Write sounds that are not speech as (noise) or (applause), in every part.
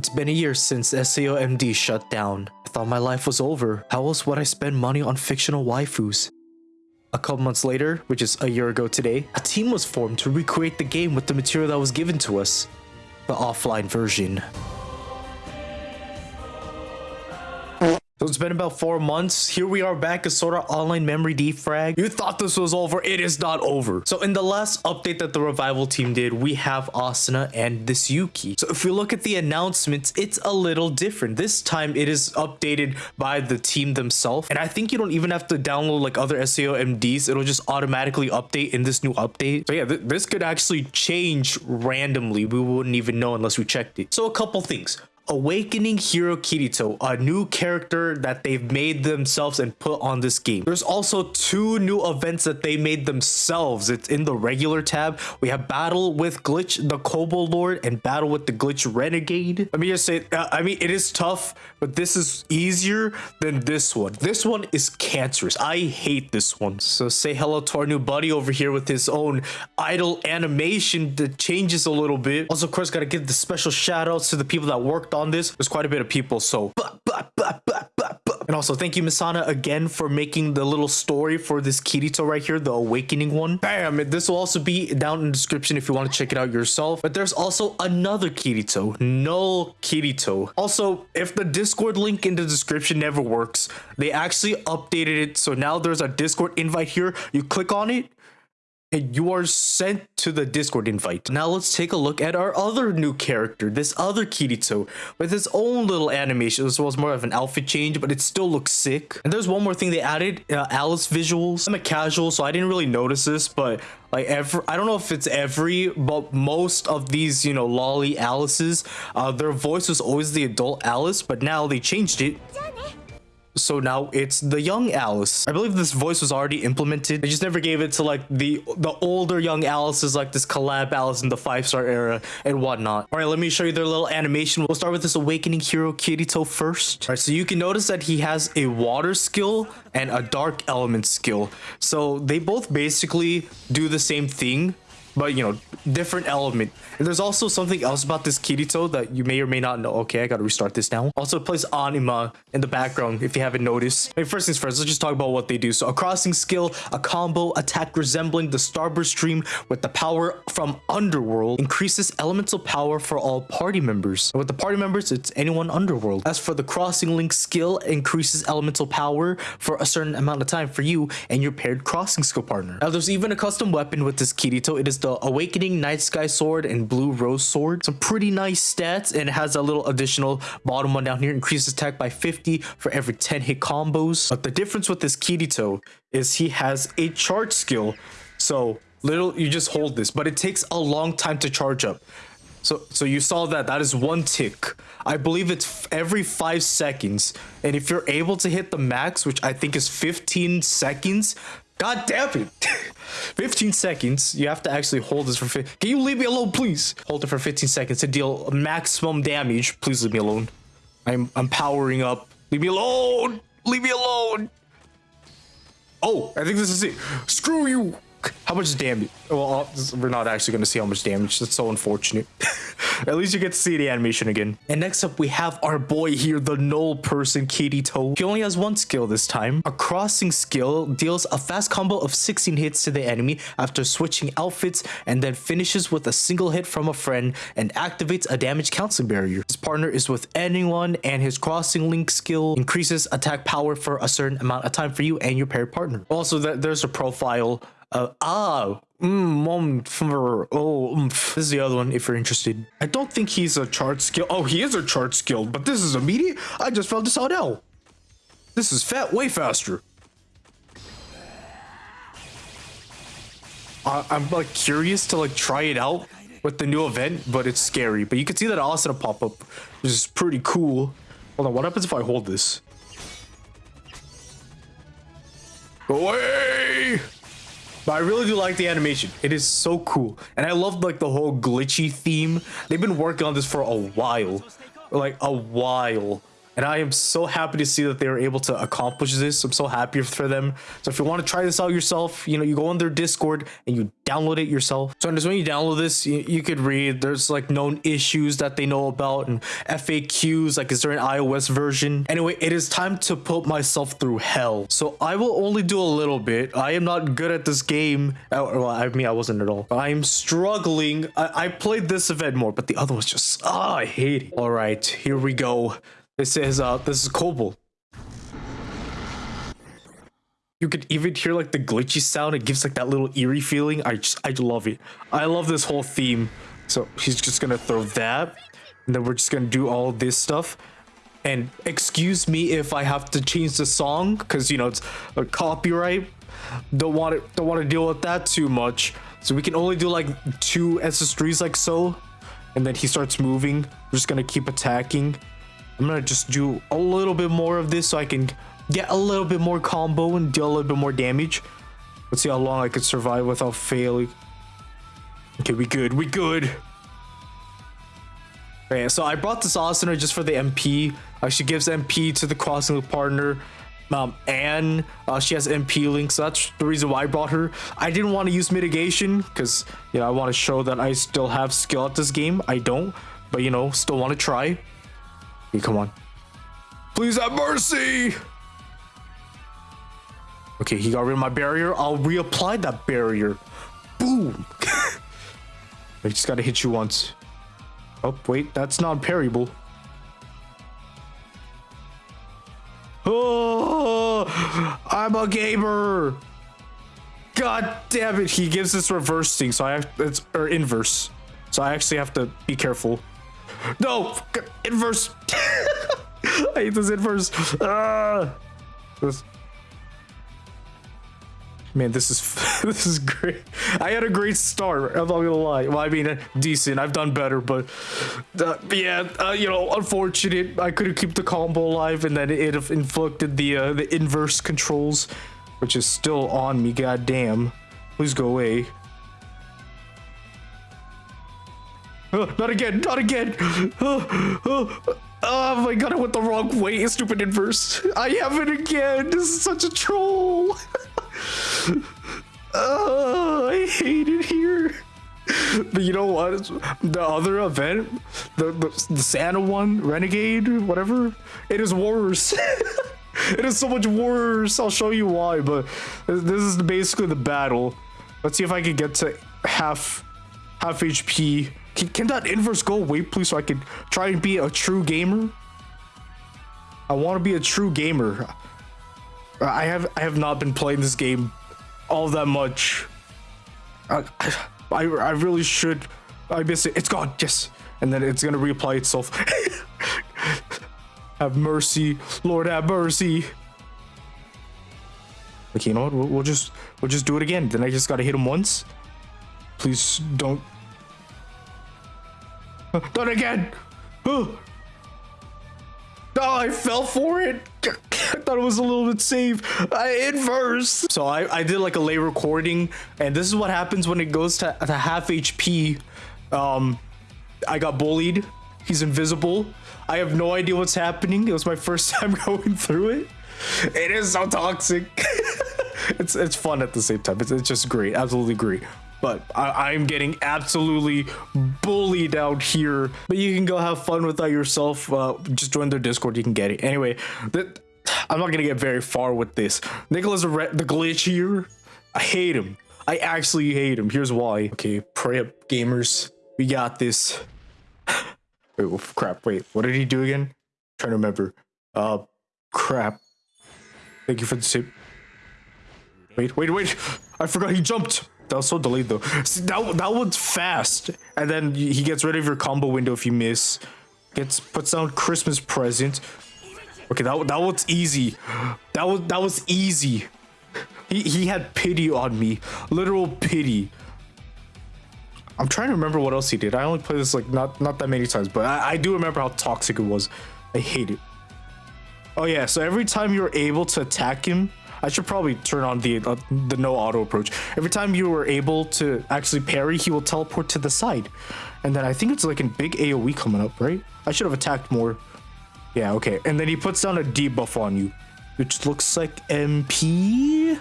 It's been a year since SAOMD shut down. I thought my life was over. How else would I spend money on fictional waifus? A couple months later, which is a year ago today, a team was formed to recreate the game with the material that was given to us. The offline version. So it's been about four months. Here we are back as Sword Art Online Memory Defrag. You thought this was over. It is not over. So in the last update that the revival team did, we have Asuna and this Yuki. So if we look at the announcements, it's a little different. This time it is updated by the team themselves. And I think you don't even have to download like other SAO MDs. It'll just automatically update in this new update. So yeah, th this could actually change randomly. We wouldn't even know unless we checked it. So a couple things. Awakening Hero Kirito, a new character that they've made themselves and put on this game. There's also two new events that they made themselves. It's in the regular tab. We have Battle with Glitch, the Kobold Lord, and Battle with the Glitch Renegade. Let me just say, uh, I mean, it is tough, but this is easier than this one. This one is cancerous. I hate this one. So say hello to our new buddy over here with his own idle animation that changes a little bit. Also, of course, gotta give the special shout outs to the people that worked on on this. There's quite a bit of people, so... And also, thank you, Misana, again for making the little story for this Kirito right here, the awakening one. Bam! This will also be down in the description if you want to check it out yourself. But there's also another Kirito, no Kirito. Also, if the Discord link in the description never works, they actually updated it. So now there's a Discord invite here. You click on it, and you are sent to the Discord invite. Now let's take a look at our other new character, this other Kirito, with his own little animation. This was more of an outfit change, but it still looks sick. And there's one more thing they added, uh, Alice visuals. I'm a casual, so I didn't really notice this, but like every i don't know if it's every but most of these you know lolly alice's uh their voice was always the adult alice but now they changed it so now it's the young Alice. I believe this voice was already implemented. They just never gave it to like the the older young Alice's like this collab Alice in the five star era and whatnot. All right, let me show you their little animation. We'll start with this awakening hero Kirito first. All right, so you can notice that he has a water skill and a dark element skill. So they both basically do the same thing but you know different element. And there's also something else about this kirito that you may or may not know. Okay i gotta restart this now. Also plays anima in the background if you haven't noticed. I mean, first things first let's just talk about what they do. So a crossing skill a combo attack resembling the starburst stream with the power from underworld increases elemental power for all party members. And with the party members it's anyone underworld. As for the crossing link skill increases elemental power for a certain amount of time for you and your paired crossing skill partner. Now there's even a custom weapon with this kirito. It is the Awakening Night Sky Sword and Blue Rose Sword. Some pretty nice stats and it has a little additional bottom one down here. Increases attack by 50 for every 10 hit combos. But the difference with this Kirito is he has a charge skill. So little, you just hold this, but it takes a long time to charge up. So, so you saw that, that is one tick. I believe it's every five seconds. And if you're able to hit the max, which I think is 15 seconds, God damn it. (laughs) 15 seconds. You have to actually hold this for... Can you leave me alone, please? Hold it for 15 seconds to deal maximum damage. Please leave me alone. I'm, I'm powering up. Leave me alone. Leave me alone. Oh, I think this is it. Screw you. How much damage? Well, uh, we're not actually going to see how much damage. That's so unfortunate. (laughs) At least you get to see the animation again. And next up, we have our boy here, the null person, Kirito. He only has one skill this time. A crossing skill deals a fast combo of 16 hits to the enemy after switching outfits and then finishes with a single hit from a friend and activates a damage counseling barrier. His partner is with anyone and his crossing link skill increases attack power for a certain amount of time for you and your paired partner. Also, there's a profile uh, ah, mm, for, oh, oomph. This is the other one if you're interested. I don't think he's a charge skill. Oh, he is a charge skill, but this is immediate. I just found this out now. This is fat way faster. I, I'm like curious to like try it out with the new event, but it's scary. But you can see that Asuna pop up, which is pretty cool. Hold on, what happens if I hold this? Go away! But I really do like the animation. It is so cool. And I love like the whole glitchy theme. They've been working on this for a while. Like a while. And I am so happy to see that they were able to accomplish this. I'm so happy for them. So if you want to try this out yourself, you know, you go on their Discord and you download it yourself. So just when you download this, you, you could read there's like known issues that they know about and FAQs, like is there an iOS version? Anyway, it is time to put myself through hell. So I will only do a little bit. I am not good at this game. Uh, well, I mean, I wasn't at all. I am struggling. I, I played this event more, but the other was just, ah, oh, I hate it. All right, here we go. This is, uh, this is Kobold. You could even hear like the glitchy sound. It gives like that little eerie feeling. I just, I love it. I love this whole theme. So he's just gonna throw that. And then we're just gonna do all this stuff. And excuse me if I have to change the song because you know it's a copyright. Don't want to don't want to deal with that too much. So we can only do like two SS3s like so. And then he starts moving. We're just gonna keep attacking. I'm gonna just do a little bit more of this so I can get a little bit more combo and deal a little bit more damage. Let's see how long I can survive without failing. Okay, we good, we good. Okay, so I brought this Asuna just for the MP. Uh, she gives MP to the crossing loop partner. Um, and uh, she has MP links. So that's the reason why I brought her. I didn't want to use mitigation because, you know, I want to show that I still have skill at this game. I don't, but, you know, still want to try. Come on. Please have mercy! Okay, he got rid of my barrier. I'll reapply that barrier. Boom! (laughs) I just gotta hit you once. Oh, wait, that's not parryable. Oh, I'm a gamer. God damn it, he gives this reverse thing, so I have, it's, or inverse. So I actually have to be careful. No! Inverse! (laughs) I hate this inverse. Uh, this. Man, this is (laughs) this is great. I had a great start. I'm not gonna lie. Well, I mean, decent. I've done better, but uh, yeah, uh, you know, unfortunate. I couldn't keep the combo alive, and then it inflicted the uh, the inverse controls, which is still on me. God damn! Please go away. Uh, not again, not again. Uh, uh, oh my god, I went the wrong way, stupid inverse. I have it again. This is such a troll. oh, (laughs) I hate it here. But you know what? The other event, the, the, the Santa one, Renegade, whatever, it is worse. (laughs) it is so much worse. I'll show you why, but this is basically the battle. Let's see if I can get to half half HP can, can that inverse go away, please, so I can try and be a true gamer? I want to be a true gamer. I have I have not been playing this game all that much. I, I, I really should. I miss it. It's gone. Yes. And then it's to reapply itself. (laughs) have mercy. Lord have mercy. Okay, you know what? We'll, we'll just we'll just do it again. Then I just got to hit him once. Please don't not again! Oh, I fell for it. I thought it was a little bit safe. I inverse. So I, I did like a lay recording, and this is what happens when it goes to, to half HP. Um, I got bullied. He's invisible. I have no idea what's happening. It was my first (laughs) time going through it. It is so toxic. (laughs) it's it's fun at the same time. It's, it's just great. Absolutely great but I, am getting absolutely bullied out here. But you can go have fun with that yourself. Uh, just join their Discord, you can get it. Anyway, that I'm not gonna get very far with this. Nicholas the glitch here. I hate him. I actually hate him. Here's why. Okay, pray up, gamers. We got this. (sighs) wait, oh, crap. Wait, what did he do again? I'm trying to remember. Uh, crap. Thank you for the tip. Wait, wait, wait. I forgot he jumped. That was so delayed though. See, that that one's fast, and then he gets rid of your combo window if you miss. Gets puts down Christmas present. Okay, that that one's easy. That was that was easy. He he had pity on me, literal pity. I'm trying to remember what else he did. I only played this like not not that many times, but I, I do remember how toxic it was. I hate it. Oh yeah, so every time you're able to attack him, I should probably turn on the uh, the no auto approach. Every time you were able to actually parry, he will teleport to the side. And then I think it's like a big AoE coming up, right? I should have attacked more. Yeah, okay. And then he puts down a debuff on you, which looks like MP.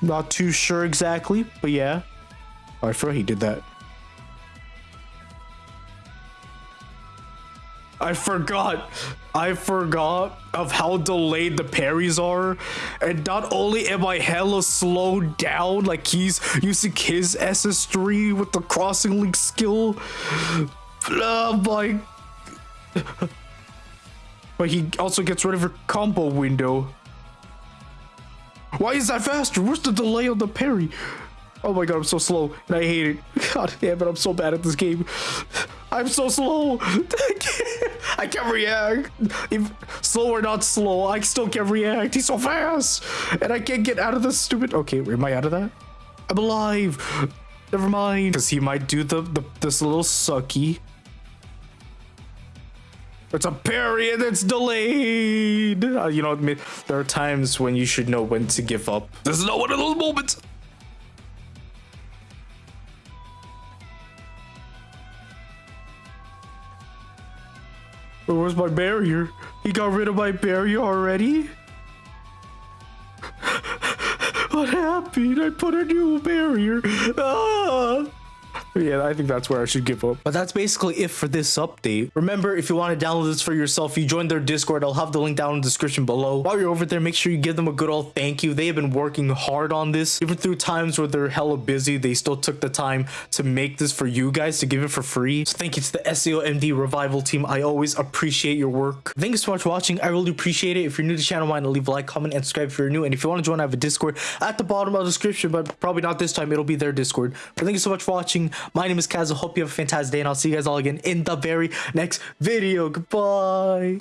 Not too sure exactly, but yeah. I forgot he did that. I forgot. I forgot of how delayed the parries are. And not only am I hella slowed down, like he's using his SS3 with the crossing link skill. Oh my. But he also gets rid of her combo window. Why is that faster? Where's the delay on the parry? Oh my god, I'm so slow, and I hate it. (laughs) God damn it, I'm so bad at this game. I'm so slow. (laughs) I can't, I can't react. If slow or not slow, I still can't react. He's so fast, and I can't get out of this stupid. Okay, am I out of that? I'm alive. Never mind, because he might do the, the this little sucky. It's a and it's delayed. Uh, you know, there are times when you should know when to give up. This is not one of those moments. Where's my barrier? He got rid of my barrier already? (laughs) what happened? I put a new barrier. Ah! Yeah, I think that's where I should give up. But that's basically it for this update. Remember, if you want to download this for yourself, you join their Discord. I'll have the link down in the description below. While you're over there, make sure you give them a good old thank you. They have been working hard on this. Even through times where they're hella busy, they still took the time to make this for you guys, to give it for free. So thank you to the SAOMD Revival team. I always appreciate your work. Thank you so much for watching. I really appreciate it. If you're new to the channel, why not leave a like, comment, and subscribe if you're new. And if you want to join, I have a Discord at the bottom of the description, but probably not this time. It'll be their Discord. But thank you so much for watching. My name is Kaz. I hope you have a fantastic day, and I'll see you guys all again in the very next video. Goodbye.